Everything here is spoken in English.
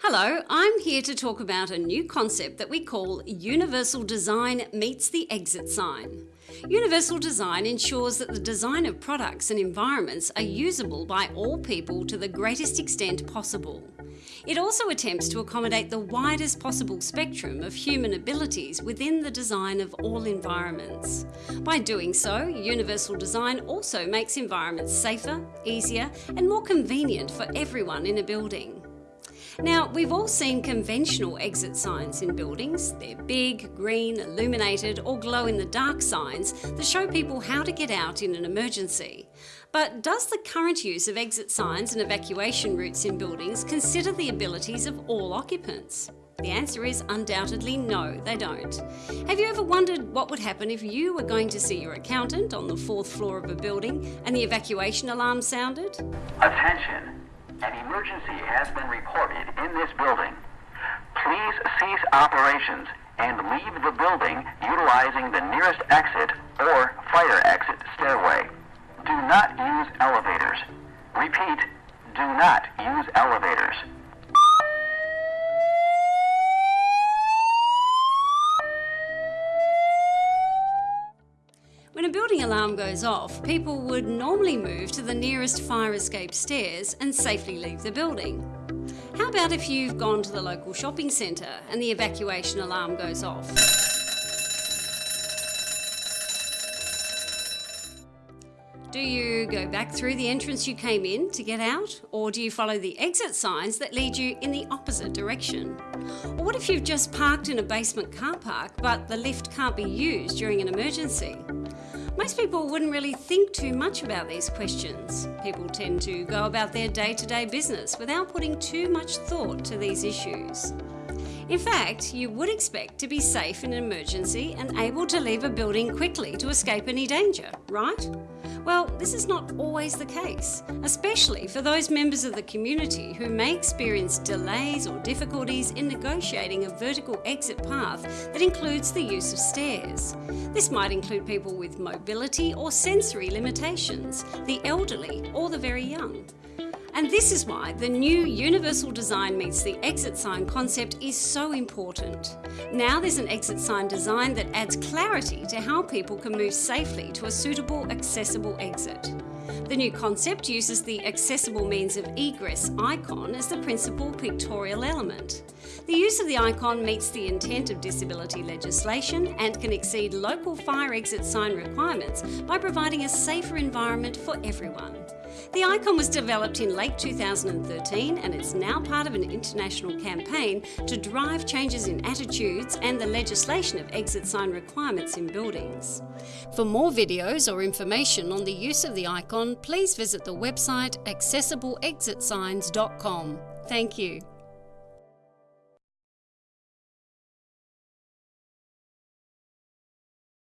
Hello, I'm here to talk about a new concept that we call Universal Design meets the exit sign. Universal design ensures that the design of products and environments are usable by all people to the greatest extent possible. It also attempts to accommodate the widest possible spectrum of human abilities within the design of all environments. By doing so, universal design also makes environments safer, easier and more convenient for everyone in a building. Now, we've all seen conventional exit signs in buildings. They're big, green, illuminated or glow-in-the-dark signs that show people how to get out in an emergency. But does the current use of exit signs and evacuation routes in buildings consider the abilities of all occupants? The answer is undoubtedly no, they don't. Have you ever wondered what would happen if you were going to see your accountant on the fourth floor of a building and the evacuation alarm sounded? Attention! An emergency has been reported in this building. Please cease operations and leave the building utilizing the nearest exit or fire exit stairway. Do not use elevators. Repeat, do not use elevators. Building alarm goes off, people would normally move to the nearest fire escape stairs and safely leave the building. How about if you've gone to the local shopping centre and the evacuation alarm goes off? Do you go back through the entrance you came in to get out? Or do you follow the exit signs that lead you in the opposite direction? Or what if you've just parked in a basement car park but the lift can't be used during an emergency? Most people wouldn't really think too much about these questions. People tend to go about their day-to-day -day business without putting too much thought to these issues. In fact, you would expect to be safe in an emergency and able to leave a building quickly to escape any danger, right? Well, this is not always the case, especially for those members of the community who may experience delays or difficulties in negotiating a vertical exit path that includes the use of stairs. This might include people with mobility or sensory limitations, the elderly or the very young. And this is why the new universal design meets the exit sign concept is so important. Now there's an exit sign design that adds clarity to how people can move safely to a suitable, accessible exit. The new concept uses the accessible means of egress icon as the principal pictorial element. The use of the icon meets the intent of disability legislation and can exceed local fire exit sign requirements by providing a safer environment for everyone. The icon was developed in late 2013 and it's now part of an international campaign to drive changes in attitudes and the legislation of exit sign requirements in buildings. For more videos or information on the use of the icon, please visit the website accessibleexitsigns.com. Thank you.